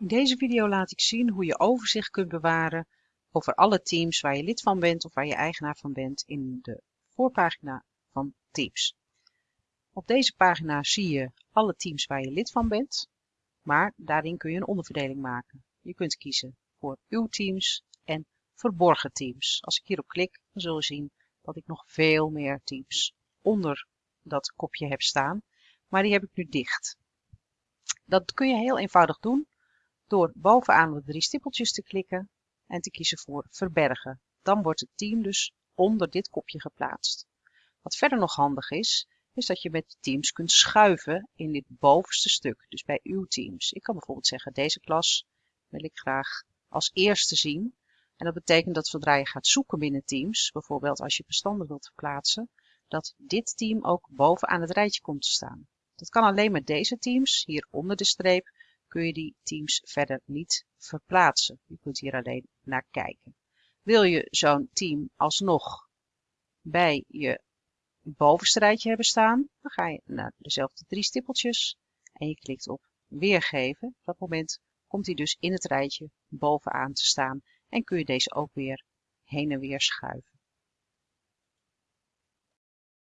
In deze video laat ik zien hoe je overzicht kunt bewaren over alle teams waar je lid van bent of waar je eigenaar van bent in de voorpagina van Teams. Op deze pagina zie je alle teams waar je lid van bent, maar daarin kun je een onderverdeling maken. Je kunt kiezen voor uw teams en verborgen teams. Als ik hierop klik, dan zul je zien dat ik nog veel meer teams onder dat kopje heb staan, maar die heb ik nu dicht. Dat kun je heel eenvoudig doen door bovenaan de drie stippeltjes te klikken en te kiezen voor verbergen. Dan wordt het team dus onder dit kopje geplaatst. Wat verder nog handig is, is dat je met teams kunt schuiven in dit bovenste stuk, dus bij uw teams. Ik kan bijvoorbeeld zeggen, deze klas wil ik graag als eerste zien. En dat betekent dat zodra je gaat zoeken binnen teams, bijvoorbeeld als je bestanden wilt verplaatsen, dat dit team ook bovenaan het rijtje komt te staan. Dat kan alleen met deze teams, hier onder de streep, kun je die teams verder niet verplaatsen. Je kunt hier alleen naar kijken. Wil je zo'n team alsnog bij je bovenste rijtje hebben staan, dan ga je naar dezelfde drie stippeltjes en je klikt op weergeven. Op dat moment komt hij dus in het rijtje bovenaan te staan en kun je deze ook weer heen en weer schuiven.